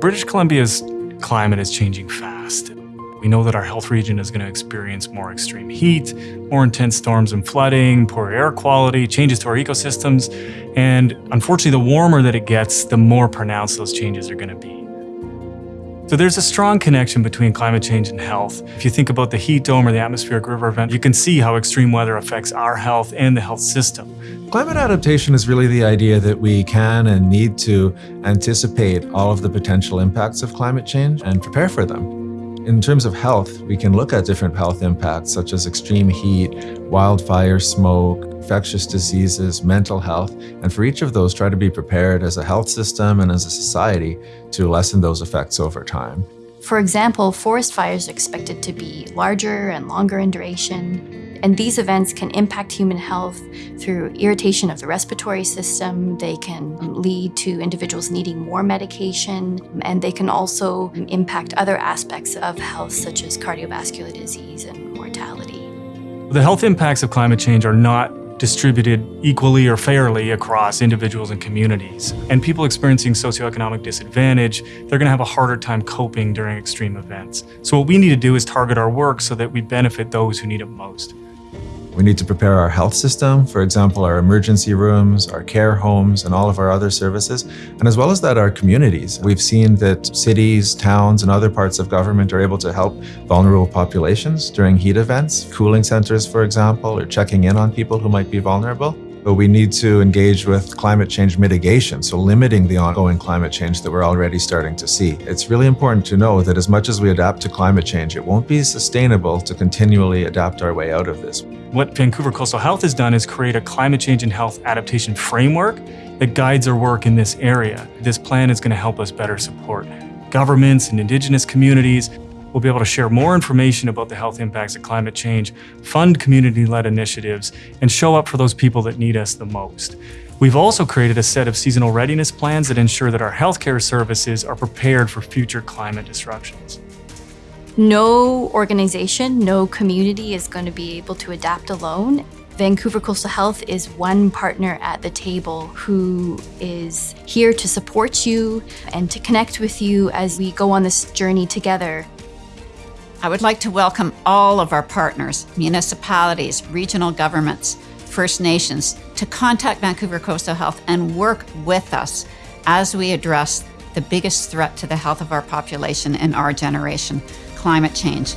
British Columbia's climate is changing fast. We know that our health region is going to experience more extreme heat, more intense storms and flooding, poor air quality, changes to our ecosystems, and unfortunately, the warmer that it gets, the more pronounced those changes are going to be. So there's a strong connection between climate change and health. If you think about the heat dome or the atmospheric river event, you can see how extreme weather affects our health and the health system. Climate adaptation is really the idea that we can and need to anticipate all of the potential impacts of climate change and prepare for them. In terms of health, we can look at different health impacts such as extreme heat, wildfire smoke, infectious diseases, mental health, and for each of those try to be prepared as a health system and as a society to lessen those effects over time. For example, forest fires are expected to be larger and longer in duration, and these events can impact human health through irritation of the respiratory system. They can lead to individuals needing more medication, and they can also impact other aspects of health, such as cardiovascular disease and mortality. The health impacts of climate change are not distributed equally or fairly across individuals and communities. And people experiencing socioeconomic disadvantage, they're going to have a harder time coping during extreme events. So what we need to do is target our work so that we benefit those who need it most. We need to prepare our health system, for example, our emergency rooms, our care homes, and all of our other services, and as well as that, our communities. We've seen that cities, towns, and other parts of government are able to help vulnerable populations during heat events, cooling centers, for example, or checking in on people who might be vulnerable but we need to engage with climate change mitigation, so limiting the ongoing climate change that we're already starting to see. It's really important to know that as much as we adapt to climate change, it won't be sustainable to continually adapt our way out of this. What Vancouver Coastal Health has done is create a climate change and health adaptation framework that guides our work in this area. This plan is going to help us better support governments and Indigenous communities We'll be able to share more information about the health impacts of climate change, fund community-led initiatives, and show up for those people that need us the most. We've also created a set of seasonal readiness plans that ensure that our healthcare services are prepared for future climate disruptions. No organization, no community is going to be able to adapt alone. Vancouver Coastal Health is one partner at the table who is here to support you and to connect with you as we go on this journey together. I would like to welcome all of our partners, municipalities, regional governments, First Nations, to contact Vancouver Coastal Health and work with us as we address the biggest threat to the health of our population in our generation, climate change.